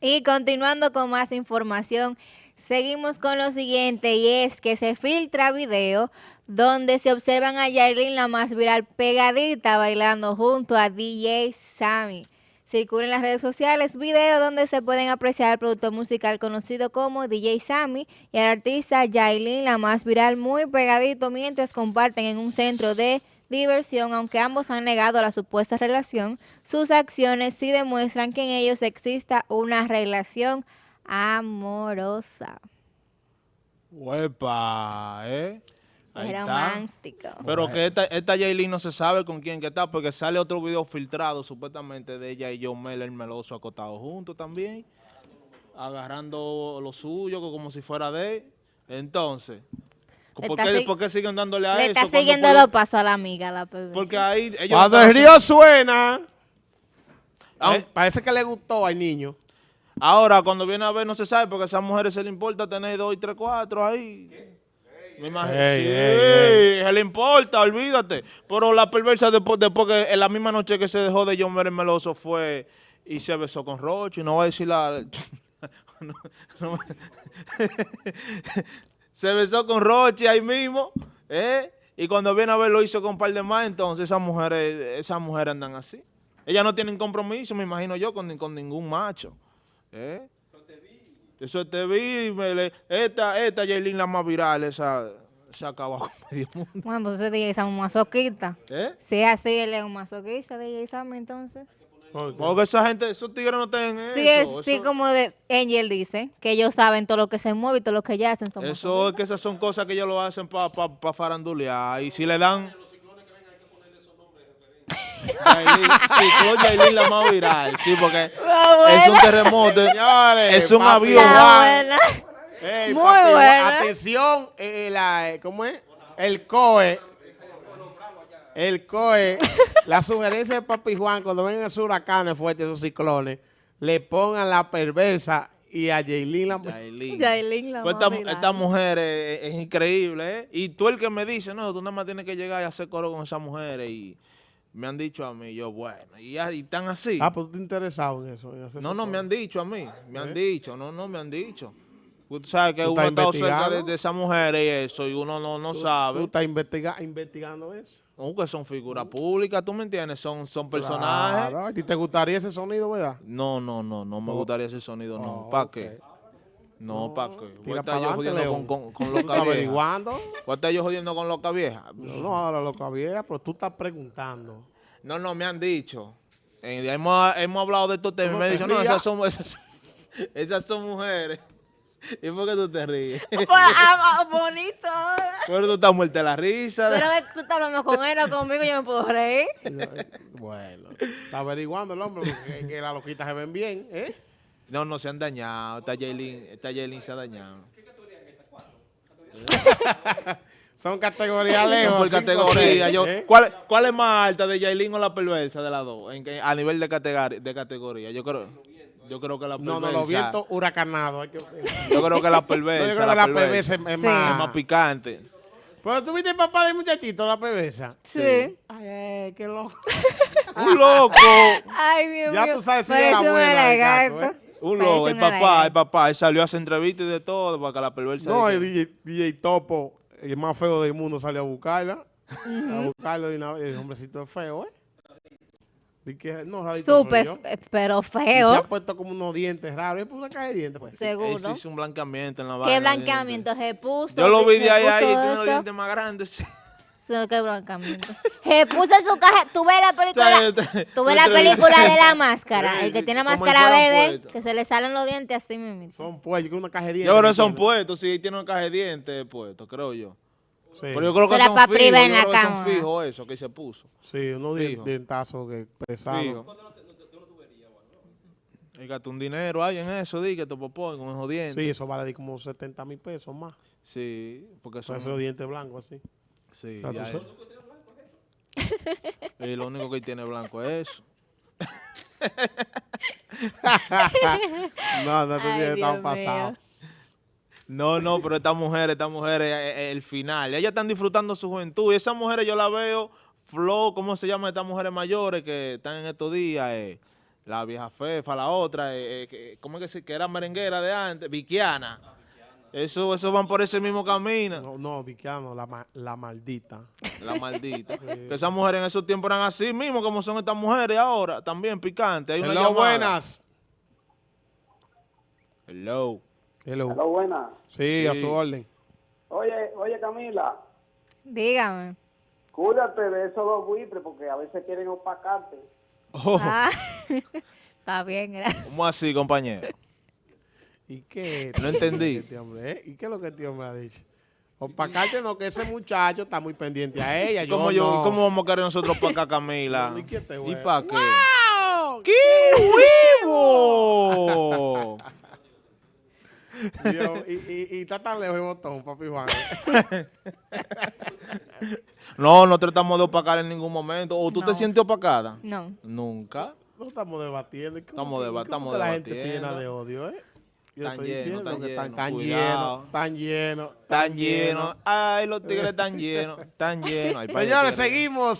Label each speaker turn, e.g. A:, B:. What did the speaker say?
A: Y continuando con más información, seguimos con lo siguiente y es que se filtra video donde se observan a Yailin la más viral pegadita bailando junto a DJ Sammy. Circula en las redes sociales video donde se pueden apreciar el productor musical conocido como DJ Sammy y al artista Yailin la más viral muy pegadito mientras comparten en un centro de diversión, aunque ambos han negado la supuesta relación, sus acciones sí demuestran que en ellos exista una relación amorosa.
B: Huepa, ¿eh?
A: Ahí es romántico.
B: Pero que esta, esta Yailin no se sabe con quién que está, porque sale otro video filtrado supuestamente de ella y John Mel, el meloso, acotados juntos también, agarrando lo suyo como si fuera de él. Entonces, ¿Por qué, siguen dándole a
A: le
B: eso?
A: Le está siguiendo los pasos a la amiga. La
B: porque ahí ellos
C: Cuando el río suena, ah, eh, parece que le gustó al niño.
B: Ahora, cuando viene a ver, no se sabe, porque a esas mujeres se le importa tener dos y tres, cuatro ahí. Me imagino. sí, se le importa, olvídate. Pero la perversa después, después que en la misma noche que se dejó de John Meren Meloso fue y se besó con Roche. No voy a decir la... se besó con Roche ahí mismo, ¿eh? Y cuando viene a ver lo hizo con un par de más, entonces esas mujeres, esas mujeres andan así. Ellas no tienen compromiso, me imagino yo, con, con ningún macho. ¿eh? Eso te vi, me esta, esta Yailin la más viral, esa se acaba con medio mundo.
A: Bueno, pues ese DJ Sam un masoquista. ¿Eh? Si así, él es un masoquista, DJ Sam, entonces.
B: Porque esa gente, esos tigres no tienen
A: sí, eso. sí, como de Angel dice, que ellos saben todo lo que se mueve y todo lo que ya hacen.
B: eso es que esas son cosas que ellos lo hacen para pa, pa farandulear. Y si le dan... Yailin la más viral, sí, porque es un terremoto, es un avión.
C: Muy bueno. Atención, eh, la, ¿cómo es? El COE el COE, la sugerencia de Papi Juan, cuando vengan esos huracanes fuertes, esos ciclones, le pongan la perversa y a Jaylin la
A: Jaylin la
B: pues esta, mujer es, increíble, ¿eh? Y tú el que me dice, no, tú nada más tienes que llegar y hacer coro con esas mujeres y me han dicho a mí, yo, bueno, y, están así.
C: Ah, pues tú te interesado en eso.
B: no, no, me han dicho a mí, me han ¿Eh? dicho, no, no, me han dicho. Tú sabes que uno ha estado cerca de, de esas mujeres y eso, y uno no, no sabe.
C: ¿Tú estás investigando eso?
B: No, que son figuras públicas, ¿tú me entiendes? Son, son personajes.
C: ¿A ti te gustaría ese sonido, verdad?
B: No, no, no, no me gustaría ese sonido, no. ¿Para qué? No, ¿para qué? Voy a estar yo jodiendo con, con, con loca vieja. averiguando? Voy a estar yo jodiendo con loca vieja.
C: No, no, ahora loca vieja, pero tú estás preguntando.
B: No, no, me han dicho. Eh, hemos, hemos hablado de estos temas. Me han dicho, no, esas son, esas, esas son mujeres. ¿Y por qué tú te ríes?
A: Pues, ah, bonito.
B: Pero tú estás muerta de la risa.
A: Pero tú estás hablando con él, o conmigo, yo me puedo reír.
C: Bueno, está averiguando el hombre porque que las loquitas se ven bien, ¿eh?
B: No, no se han dañado. Esta Jaylin, esta Jaylin se ha dañado. ¿Qué categoría es esta?
C: ¿Cuatro? Son categorías lejos.
B: Son por categoría. Yo, ¿eh? ¿cuál, ¿Cuál es más alta de Jaylin o la perversa de las dos? En, a nivel de categoría, de categoría. Yo creo. Yo creo que la perversa.
C: No, no, los vientos huracanados.
B: Yo creo que la perversa. yo creo
C: que la, perversa, es, más,
B: es más picante.
C: Pero tú viste el papá del muchachito, la perversa.
A: Sí.
C: Ay, qué loco.
B: Un loco.
A: Ay, Dios
C: mío. Ya tú sabes si era buena. ¿eh?
B: Un loco, el papá, el papá, él salió a hacer entrevistas y de todo para que la perversa...
C: No, el DJ, DJ, Topo, el más feo del mundo, salió a buscarla. A buscarlo y una vez, el hombrecito es feo, ¿eh?
A: Súper, pero feo.
C: se ha puesto como unos dientes raros. ¿Es una caja de dientes? Pues.
A: Seguro.
B: Él hizo un blanqueamiento en la
A: ¿Qué blanqueamiento se puso?
B: Yo lo vi de ahí, ahí, tiene los dientes más grandes.
A: ¿Qué blanqueamiento? se puso su caja. Tú ves la película, tú ves la película de la máscara. el que tiene máscara verde, que se le salen los dientes así mismo.
C: Son puestos, una caja de dientes.
B: Yo creo que son puestos, sí, tiene una caja de dientes puestos, creo yo.
C: Sí.
B: Pero yo creo que son fijos, en la cama. son fijos eso que se puso.
C: Sí, unos dientazos que pesados.
B: Fíjate, un dinero hay en eso, di que te popó con esos dientes.
C: Sí, eso vale como 70 mil pesos más.
B: Sí, porque son...
C: esos dientes blancos así.
B: Sí, ya es. y lo único que tiene blanco es eso.
C: no, no, te tiene tan pasado.
B: No, no, pero estas mujeres, estas mujeres, eh, eh, el final. Ellas están disfrutando su juventud. Y esas mujeres yo la veo, Flo, ¿cómo se llaman estas mujeres mayores que están en estos días? Eh, la vieja Fefa, la otra, eh, eh, ¿cómo es que, se, que era merenguera de antes? Viquiana. Eso, eso van por ese mismo camino.
C: No, no, la, la maldita.
B: La maldita. Que esas mujeres en esos tiempos eran así mismo como son estas mujeres ahora, también picantes. Hay una
C: Hello,
B: llamada.
C: buenas.
B: Hello.
C: Hello.
D: Hola, buena.
C: Sí, a su orden.
D: Oye, oye Camila,
A: Dígame.
D: cuídate de esos dos buitres porque a veces quieren opacarte.
B: Oh,
A: Ah, está bien, gracias.
B: ¿Cómo así, compañero?
C: ¿Y qué?
B: No entendí.
C: Este hombre, ¿eh? ¿Y qué es lo que este hombre ha dicho? Opacarte no, que ese muchacho está muy pendiente a ella. Yo
B: ¿Cómo, yo,
C: no.
B: ¿Cómo vamos a querer nosotros para acá, Camila?
C: ¿Y
B: para qué? ¡Qué
C: Dios, y, y, y está tan lejos el botón, papi Juan.
B: No, no tratamos de opacar en ningún momento. ¿O tú te sientes opacada?
A: No.
B: Nunca.
C: No estamos debatiendo. ¿Y
B: Estamos
C: que- y
B: deba-
C: que la gente se
B: debatiendo.
C: llena de odio, ¿eh? Yo
B: Tan
C: estoy
B: lleno,
C: diciendo
B: tan
C: que están
B: lleno,
C: tan tan
B: lleno. Ay, los tigres tan llenos. Tan llenos.
C: Señores, seguimos